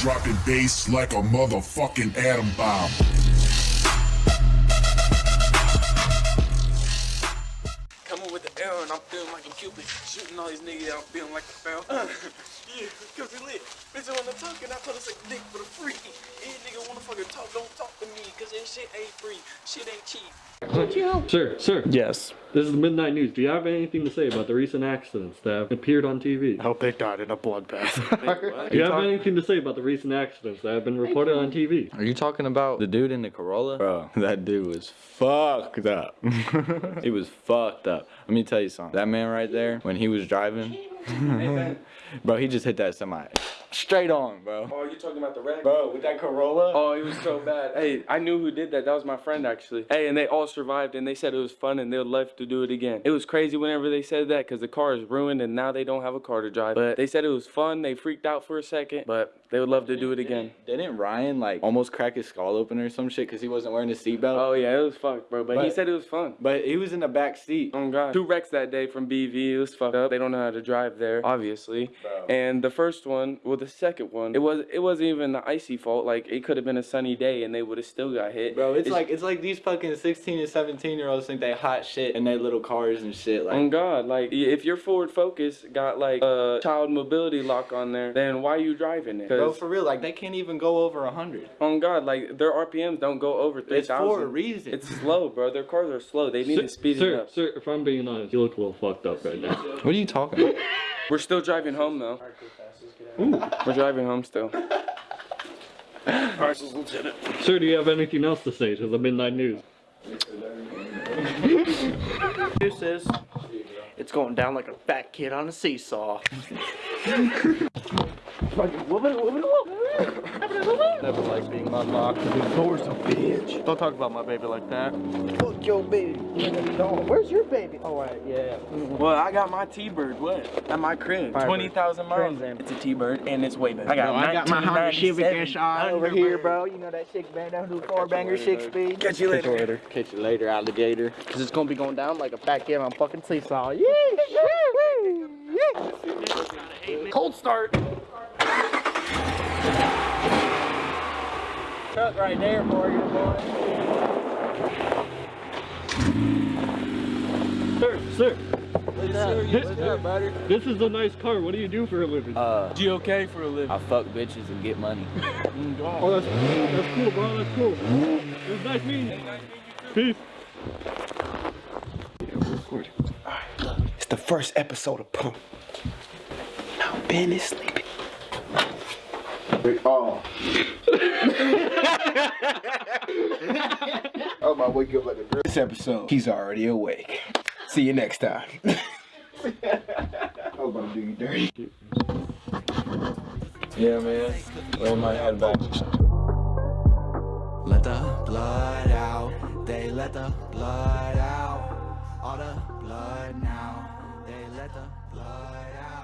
dropping bass like a motherfucking atom bomb. Coming with the arrow and I'm feeling like a cupid. Shooting all these niggas out, feeling like a foul. Cause we lit. Bitch, I wanna talk and I told her suck dick for the free. Any nigga wanna fucking talk, don't talk to me. Cause this shit ain't free. Shit ain't cheap. Sir, sir. Yes. This is the Midnight News. Do you have anything to say about the recent accidents that have appeared on TV? I hope they died in a bloodbath. Do you have anything to say about the recent accidents that have been reported on TV? Are you talking about the dude in the Corolla? Bro, that dude was fucked up. he was fucked up. Let me tell you something. That man right there, when he was driving, bro, he just hit that semi straight on, bro. Oh, you talking about the wreck? Bro, with that Corolla. Oh, it was so bad. Hey, I knew who did that. That was my friend, actually. Hey, and they all survived, and they said it was fun, and they would love to do it again. It was crazy whenever they said that, because the car is ruined, and now they don't have a car to drive. But they said it was fun. They freaked out for a second, but they would love to do it again. Didn't Ryan like almost crack his skull open or some shit because he wasn't wearing his seatbelt? Oh, yeah, it was fucked, bro. But, he said it was fun. But he was in the back seat. Oh god. Two wrecks that day from BV. It was fucked up. They don't know how to drive there, obviously. Bro. And the first one, well, the second one, it was it wasn't even the icy fault. Like it could have been a sunny day and they would have still got hit. Bro, it's, like it's like these fucking 16 and 17 year olds think they hot shit in their little cars and shit. Like, oh, On God, like if your Ford Focus got like a child mobility lock on there, then why are you driving it? Bro, 'Cause for real, like they can't even go over 100. on God, like their RPMs don't go over three It's for a reason. It's slow, bro. Their cars are slow. They need Sir, to speed sir, it up. sir, if I'm being honest, you look a little fucked up right now. what are you talking about? We're still driving home though. Ooh. We're driving home still. Sir, do you have anything else to say to the Midnight News? This is. It's going down like a fat kid on a seesaw. Never like being unlocked. The door's a bitch. Don't talk about my baby like that. Fuck your baby. Where's your baby? Oh, right, yeah. Well, I got my T-Bird. What? At my crib. Twenty thousand miles. It's a T-Bird and it's way better. I got, I got my Honda Civic 1997 SI over here, bro. You know that six bang down to four banger six speed. Catch you later. Catch you later, alligator. Cause it's gonna be going down like a fat kid on a fucking seesaw. Yeah, Cold start. Truck right there for you, boy. Sir, sir, What's up? What's up, buddy? this is a nice car. What do you do for a living? Uh, GOK for a living. I fuck bitches and get money. oh, that's, that's cool, bro. That's cool. It was nice meeting you. Peace. It's the first episode of Pump. Now Ben is sleeping. Oh. oh my wake up like a girl. This episode, he's already awake. See you next time. I was about to do you dirty. Yeah, man. Lay my head back. Let the blood out. They let the blood out. All the blood now. They let the blood out.